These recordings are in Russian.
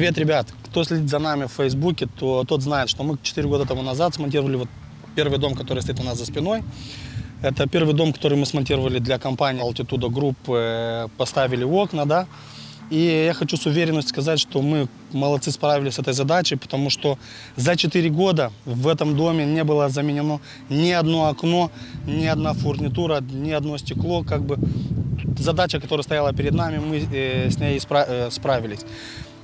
Привет, ребят! Кто следит за нами в Фейсбуке, то тот знает, что мы 4 года тому назад смонтировали вот первый дом, который стоит у нас за спиной. Это первый дом, который мы смонтировали для компании Altitudo Group, э, поставили окна, да. И я хочу с уверенностью сказать, что мы молодцы справились с этой задачей, потому что за 4 года в этом доме не было заменено ни одно окно, ни одна фурнитура, ни одно стекло. Как бы задача, которая стояла перед нами, мы э, с ней спра- э, справились.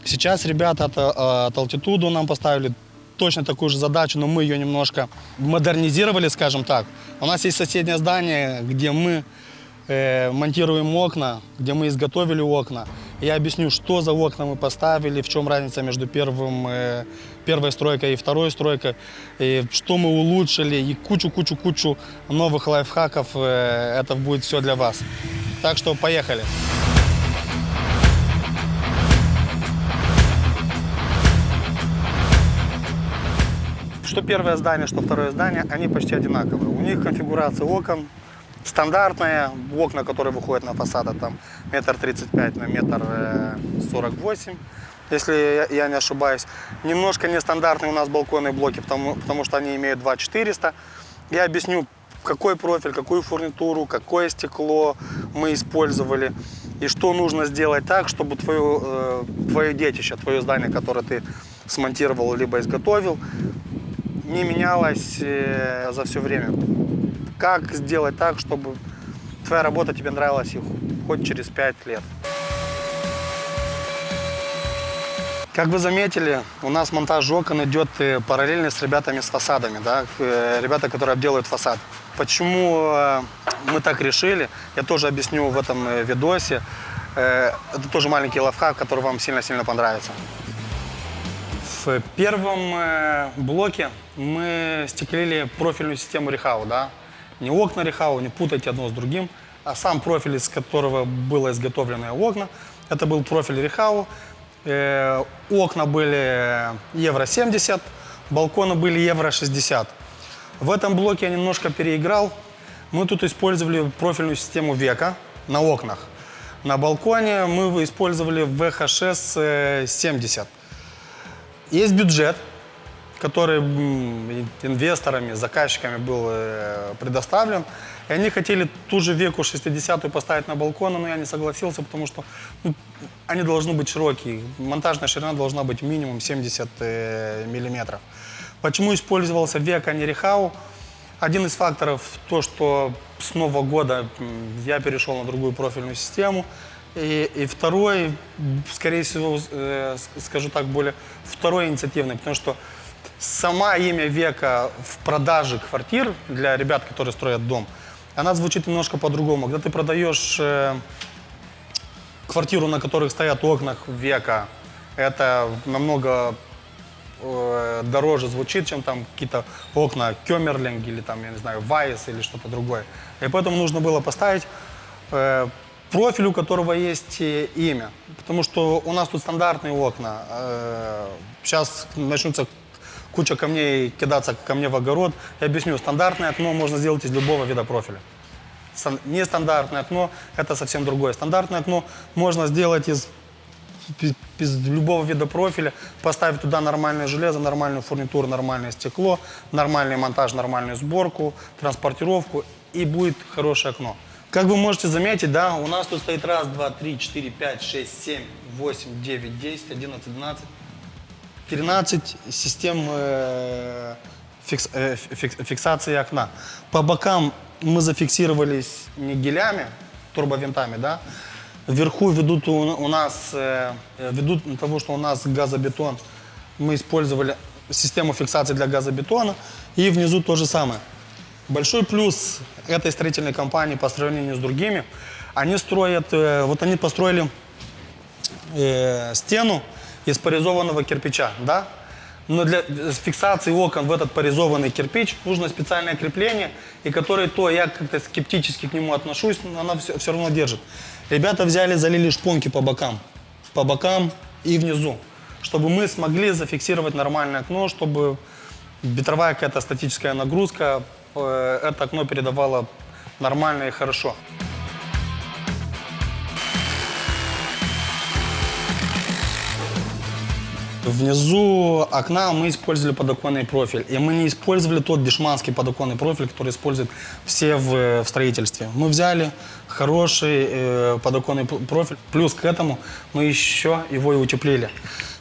Сейчас ребята от, э, от Altitudo нам поставили точно такую же задачу, но мы ее немножко модернизировали, скажем так. У нас есть соседнее здание, где мы э, монтируем окна, где мы изготовили окна. Я объясню, что за окна мы поставили, в чем разница между первым, э, первой стройкой и второй стройкой, и что мы улучшили, и кучу-кучу-кучу новых лайфхаков. Э, это будет все для вас. Так что поехали. Что первое здание, что второе здание, они почти одинаковые. У них конфигурация окон стандартная, окна, которые выходят на фасад, это там метр тридцать пять на метр сорок восемь, если я не ошибаюсь. Немножко нестандартные у нас балконные блоки, потому, потому что они имеют 2400. Я объясню, какой профиль, какую фурнитуру, какое стекло мы использовали и что нужно сделать так, чтобы твое, э, твое детище, твое здание, которое ты смонтировал либо изготовил, не менялось э, за все время. Как сделать так, чтобы твоя работа тебе нравилась и хоть через 5 лет? Как вы заметили, у нас монтаж окон идет э, параллельно с ребятами с фасадами, да, э, ребята, которые обделывают фасад. Почему мы так решили, я тоже объясню в этом видосе. Это тоже маленький лайфхак, который вам сильно-сильно понравится. В первом э, блоке мы стеклили профильную систему Рехау, да. Не окна Рехау, не путайте одно с другим, а сам профиль, из которого было изготовлено окна. Это был профиль Рехау. Э, окна были евро 70, балконы были евро 60. В этом блоке я немножко переиграл. Мы тут использовали профильную систему века на окнах. На балконе мы использовали VHS э, 70. Есть бюджет, который инвесторами, заказчиками был э, предоставлен. И они хотели ту же веку 60-ю поставить на балкон, но я не согласился, потому что ну, они должны быть широкие. Монтажная ширина должна быть минимум 70 э, миллиметров. Почему использовался век, а не рехау? Один из факторов то, что с Нового года я перешел на другую профильную систему. И, и второй, скорее всего, э, скажу так, более второй инициативный, потому что сама имя века в продаже квартир для ребят, которые строят дом, она звучит немножко по-другому. Когда ты продаешь э, квартиру, на которых стоят окна века, это намного э, дороже звучит, чем там какие-то окна Кемерлинг или там, я не знаю, Вайс или что-то другое. И поэтому нужно было поставить э, профиль, у которого есть э, имя. Потому что у нас тут стандартные окна. Э, сейчас начнутся куча камней кидаться ко мне в огород. Я объясню, стандартное окно можно сделать из любого вида профиля. Стан- Нестандартное окно – это совсем другое. Стандартное окно можно сделать из из любого вида профиля, поставить туда нормальное железо, нормальную фурнитуру, нормальное стекло, нормальный монтаж, нормальную сборку, транспортировку, и будет хорошее окно. Как вы можете заметить, да, у нас тут стоит раз, два, три, четыре, пять, шесть, семь, восемь, девять, десять, одиннадцать, двенадцать, 13 систем э, фикс- э, фикс- фиксации окна. По бокам мы зафиксировались не гелями, турбовинтами, да. Вверху ведут у, у нас, э, ведут того, что у нас газобетон, мы использовали систему фиксации для газобетона, и внизу то же самое. Большой плюс этой строительной компании по сравнению с другими, они строят, э, вот они построили э, стену из порезованного кирпича, да? Но для фиксации окон в этот порезованный кирпич нужно специальное крепление, и которое то я как-то скептически к нему отношусь, но оно все, все равно держит. Ребята взяли, залили шпонки по бокам, по бокам и внизу, чтобы мы смогли зафиксировать нормальное окно, чтобы ветровая какая-то статическая нагрузка, э, это окно передавало нормально и хорошо. Внизу окна мы использовали подоконный профиль. И мы не использовали тот дешманский подоконный профиль, который используют все в, в строительстве. Мы взяли хороший э, подоконный профиль. Плюс к этому мы еще его и утеплили.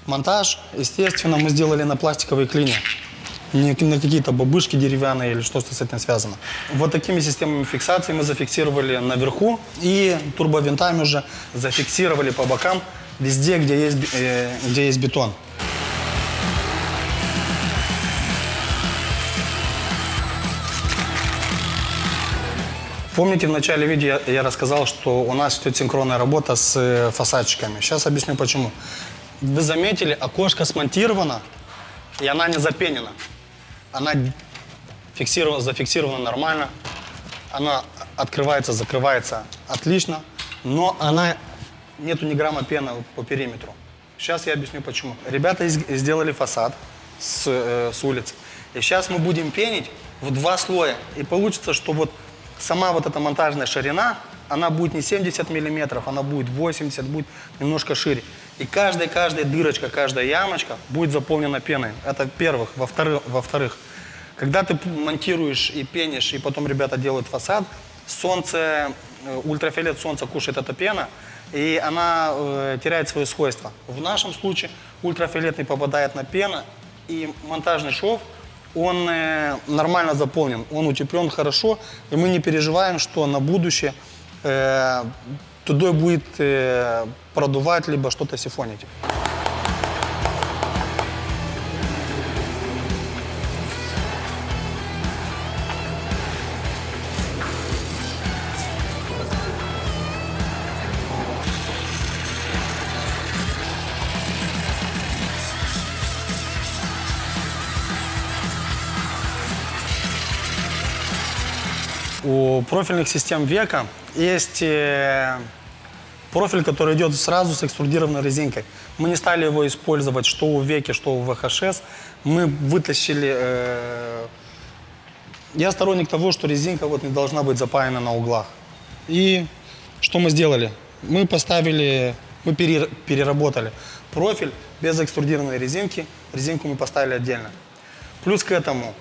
Монтаж, естественно, мы сделали на пластиковой клине. Не на какие-то бабышки деревянные или что-то с этим связано. Вот такими системами фиксации мы зафиксировали наверху и турбовинтами уже зафиксировали по бокам везде, где есть, э, где есть бетон. Помните, в начале видео я, я рассказал, что у нас идет синхронная работа с э, фасадчиками. Сейчас объясню почему. Вы заметили, окошко смонтировано, и она не запенена. Она фиксирована, зафиксирована нормально. Она открывается, закрывается отлично, но она нету ни грамма пены по периметру. Сейчас я объясню почему. Ребята сделали фасад с, э, с улицы. И сейчас мы будем пенить в два слоя. И получится, что вот сама вот эта монтажная ширина, она будет не 70 миллиметров, она будет 80, будет немножко шире. И каждая, каждая дырочка, каждая ямочка будет заполнена пеной. Это первых. Во-вторых, во-вторых, когда ты монтируешь и пенишь, и потом ребята делают фасад, солнце, э, ультрафиолет солнца кушает эта пена, и она э, теряет свои свойства. В нашем случае ультрафиолет не попадает на пену, и монтажный шов, он э, нормально заполнен, он утеплен хорошо, и мы не переживаем, что на будущее э, туда будет продувать, либо что-то сифонить. У профильных систем века есть э, профиль, который идет сразу с экструдированной резинкой. Мы не стали его использовать что у веки, что у ВХШС. Мы вытащили... э, я сторонник того, что резинка вот не должна быть запаяна на углах. И что мы сделали? Мы поставили, мы пере- переработали профиль без экструдированной резинки. Резинку мы поставили отдельно. Плюс к этому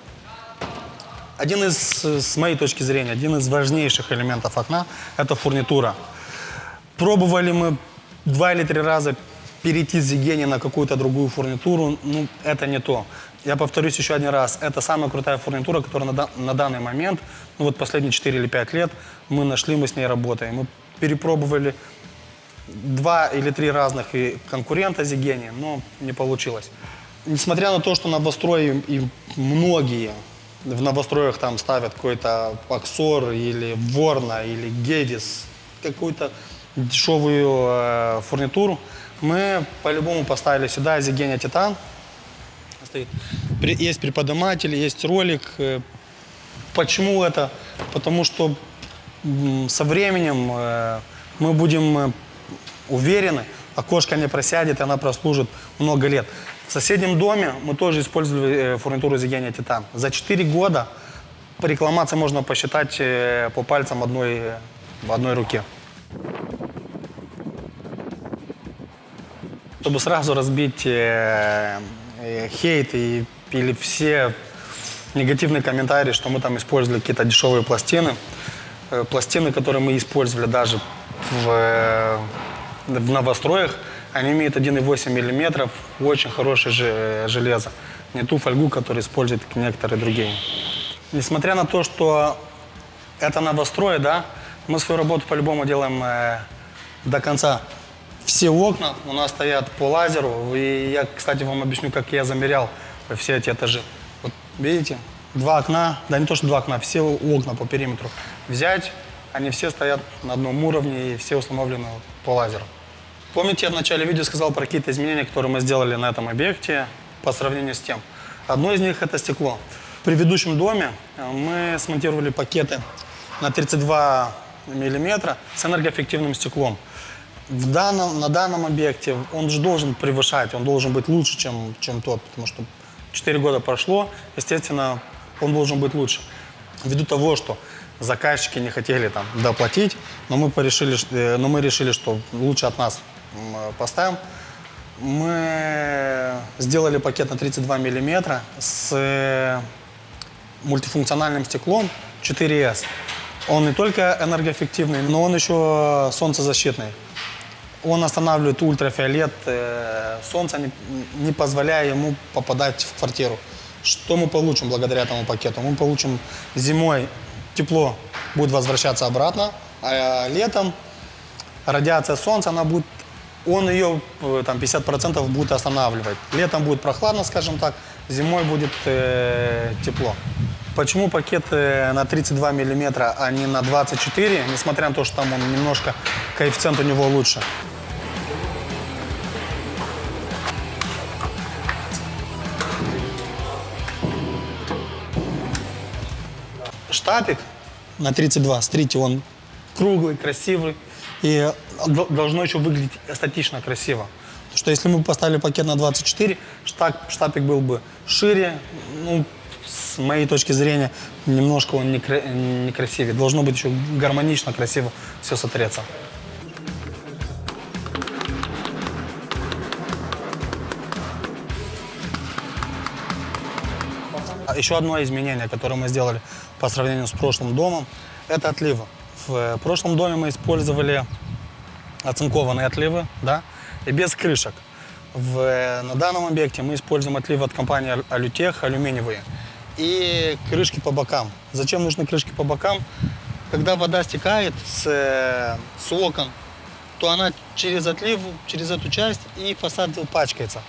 один из, э, с моей точки зрения, один из важнейших элементов окна – это фурнитура. Пробовали мы два или три раза перейти с Зигени на какую-то другую фурнитуру, ну, это не то. Я повторюсь еще один раз, это самая крутая фурнитура, которая на, на данный момент, ну вот последние 4 или 5 лет, мы нашли, мы с ней работаем. Мы перепробовали два или три разных и конкурента Зигени, но не получилось. Несмотря на то, что новострой и многие в новостроях там ставят какой-то Аксор или Ворна или Гедис, какую-то дешевую э, фурнитуру, мы по-любому поставили сюда Зигения Титан. Есть приподниматель, есть ролик. Э, Почему это? Потому что со временем э, мы будем э, уверены, окошко не просядет, и она прослужит много лет. В соседнем доме мы тоже использовали э, фурнитуру Зигения Титан. За 4 года по рекламации можно посчитать э, по пальцам одной, э, в одной руке. Чтобы сразу разбить э, э, хейт и, или все негативные комментарии, что мы там использовали какие-то дешевые пластины. Э, пластины, которые мы использовали даже в, в новостроях, они имеют 1,8 мм, очень хорошее же- железо. Не ту фольгу, которую используют некоторые другие. Несмотря на то, что это новострой, да, мы свою работу по-любому делаем э, до конца. Все окна у нас стоят по лазеру. И я, кстати, вам объясню, как я замерял все эти этажи. Вот видите, два окна, да не то, что два окна, все окна по периметру взять, они все стоят на одном уровне и все установлены по лазеру. Помните, я в начале видео сказал про какие-то изменения, которые мы сделали на этом объекте по сравнению с тем. Одно из них – это стекло. В предыдущем доме э, мы смонтировали пакеты на 32 миллиметра с энергоэффективным стеклом. В данном, на данном объекте он же должен превышать, он должен быть лучше, чем, чем тот, потому что 4 года прошло, естественно, он должен быть лучше. Ввиду того, что заказчики не хотели там доплатить, но мы, порешили, э, но мы решили, что лучше от нас поставим. Мы сделали пакет на 32 миллиметра с э, мультифункциональным стеклом 4S. Он не только энергоэффективный, но он еще солнцезащитный. Он останавливает ультрафиолет э, солнца, не позволяя ему попадать в квартиру. Что мы получим благодаря этому пакету? Мы получим зимой тепло будет возвращаться обратно, а летом радиация солнца, она будет, он ее э, там 50% будет останавливать. Летом будет прохладно, скажем так, зимой будет э, тепло. Почему пакет э, на 32 миллиметра, а не на 24, несмотря на то, что там он немножко, коэффициент у него лучше? Штапик на 32, смотрите, он круглый, красивый. И должно еще выглядеть эстетично красиво. Потому что если мы поставили пакет на 24, штаб, штапик был бы шире, ну, с моей точки зрения, немножко он некрасивее. Должно быть еще гармонично, красиво все смотреться. А еще одно изменение, которое мы сделали по сравнению с прошлым домом, это отливы. В прошлом доме мы использовали оцинкованные отливы, да, и без крышек. В, на данном объекте мы используем отливы от компании Алютех, алюминиевые, и крышки по бокам. Зачем нужны крышки по бокам? Когда вода стекает с, с окон, то она через отлив, через эту часть и фасад пачкается.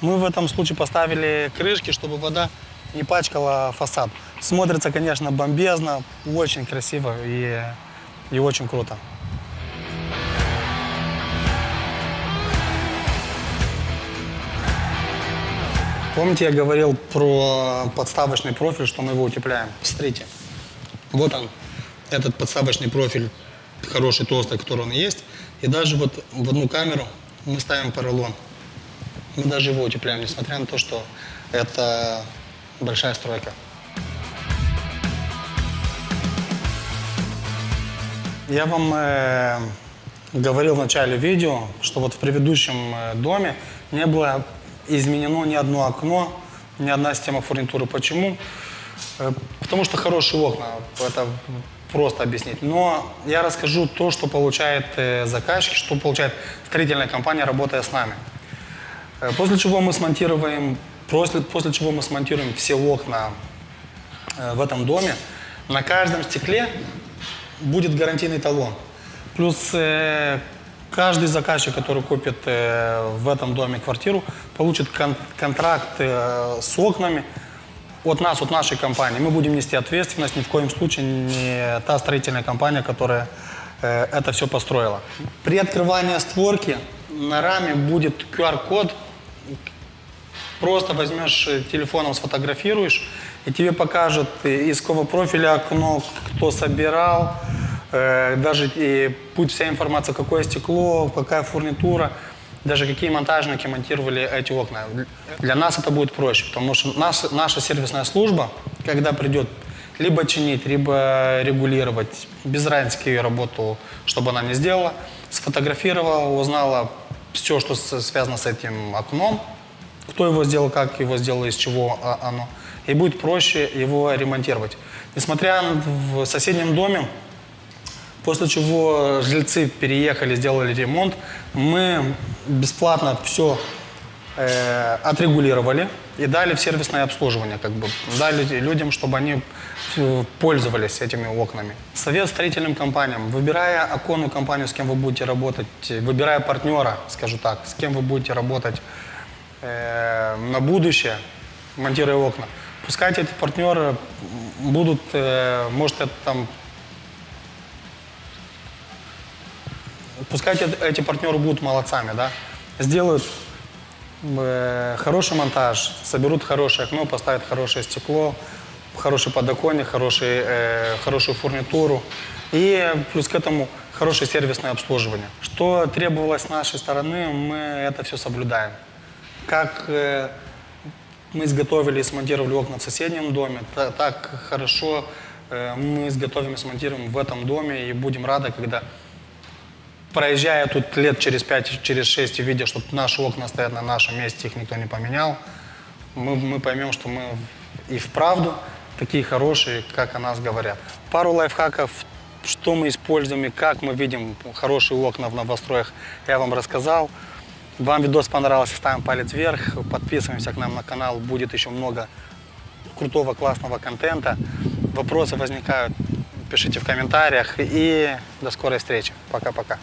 Мы в этом случае поставили крышки, чтобы вода не пачкала фасад. Смотрится, конечно, бомбезно, очень красиво и, и очень круто. Помните, я говорил про подставочный профиль, что мы его утепляем? Смотрите, вот он, этот подставочный профиль, хороший, толстый, который он есть. И даже вот в одну камеру мы ставим поролон. Мы даже его утепляем, несмотря на то, что это большая стройка. Я вам э, говорил в начале видео, что вот в предыдущем э, доме не было изменено ни одно окно, ни одна система фурнитуры. Почему? Э, потому что хорошие окна, это просто объяснить. Но я расскажу то, что получает э, заказчик, что получает строительная компания, работая с нами. Э, после чего мы смонтируем, после, после чего мы смонтируем все окна в этом доме, на каждом стекле будет гарантийный талон. Плюс Каждый заказчик, который купит э, в этом доме квартиру, получит кон контракт э, с окнами от нас, от нашей компании. Мы будем нести ответственность, ни в коем случае не та строительная компания, которая э, это все построила. При открывании створки на раме будет QR-код. Просто возьмешь телефоном, сфотографируешь, и тебе покажет из какого профиля окно, кто собирал, даже и будет вся информация, какое стекло, какая фурнитура, даже какие монтажники монтировали эти окна. Для нас это будет проще, потому что наша, наша сервисная служба, когда придет либо чинить, либо регулировать, без разницы, ее работу, чтобы она не сделала, сфотографировала, узнала все, что связано с этим окном, кто его сделал, как его сделал, из чего оно, и будет проще его ремонтировать. Несмотря в соседнем доме, После чего жильцы переехали, сделали ремонт. Мы бесплатно все э, отрегулировали и дали в сервисное обслуживание. Как бы, дали людям, чтобы они э, пользовались этими окнами. Совет строительным компаниям. Выбирая оконную компанию, с кем вы будете работать, выбирая партнера, скажу так, с кем вы будете работать э, на будущее, монтируя окна, пускай эти партнеры будут, э, может, это там пускай эти партнеры будут молодцами, да, сделают э, хороший монтаж, соберут хорошее окно, поставят хорошее стекло, хороший подоконник, хороший, э, хорошую фурнитуру и плюс к этому хорошее сервисное обслуживание. Что требовалось с нашей стороны, мы это все соблюдаем. Как э, мы изготовили и смонтировали окна в соседнем доме, так, так хорошо э, мы изготовим и смонтируем в этом доме и будем рады, когда проезжая тут лет через 5, через 6 и видя, что наши окна стоят на нашем месте, их никто не поменял, мы, мы поймем, что мы и вправду такие хорошие, как о нас говорят. Пару лайфхаков, что мы используем и как мы видим хорошие окна в новостроях, я вам рассказал. Вам видос понравился, ставим палец вверх, подписываемся к нам на канал, будет еще много крутого, классного контента. Вопросы возникают, пишите в комментариях и до скорой встречи. Пока-пока.